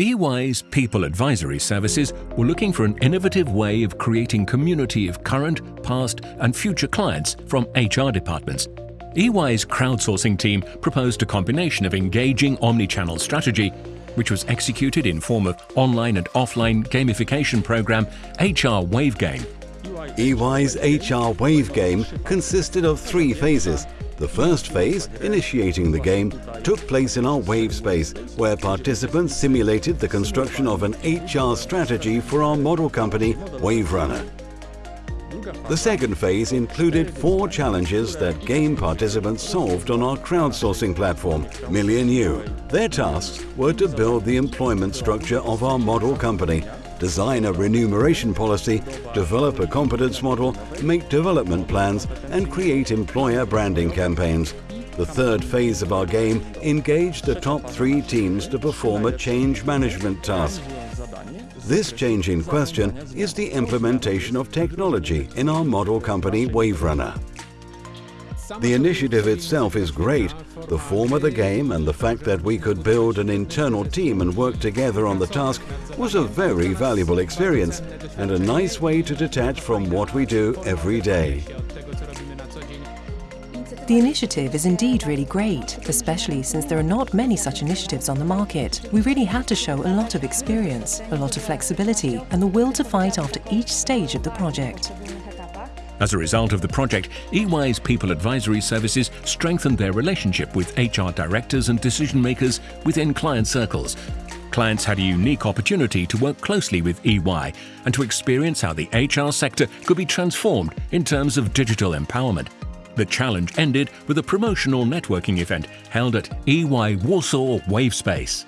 EY's People Advisory Services were looking for an innovative way of creating community of current, past and future clients from HR departments. EY's crowdsourcing team proposed a combination of engaging omni-channel strategy, which was executed in form of online and offline gamification program HR Wave Game. EY's HR Wave Game consisted of three phases – the first phase, initiating the game, took place in our wave space, where participants simulated the construction of an HR strategy for our model company, WaveRunner. The second phase included four challenges that game participants solved on our crowdsourcing platform, Million U. Their tasks were to build the employment structure of our model company design a remuneration policy, develop a competence model, make development plans and create employer branding campaigns. The third phase of our game engaged the top three teams to perform a change management task. This change in question is the implementation of technology in our model company WaveRunner. The initiative itself is great. The form of the game and the fact that we could build an internal team and work together on the task was a very valuable experience and a nice way to detach from what we do every day. The initiative is indeed really great, especially since there are not many such initiatives on the market. We really had to show a lot of experience, a lot of flexibility and the will to fight after each stage of the project. As a result of the project, EY's People Advisory Services strengthened their relationship with HR directors and decision makers within client circles. Clients had a unique opportunity to work closely with EY and to experience how the HR sector could be transformed in terms of digital empowerment. The challenge ended with a promotional networking event held at EY Warsaw Wavespace.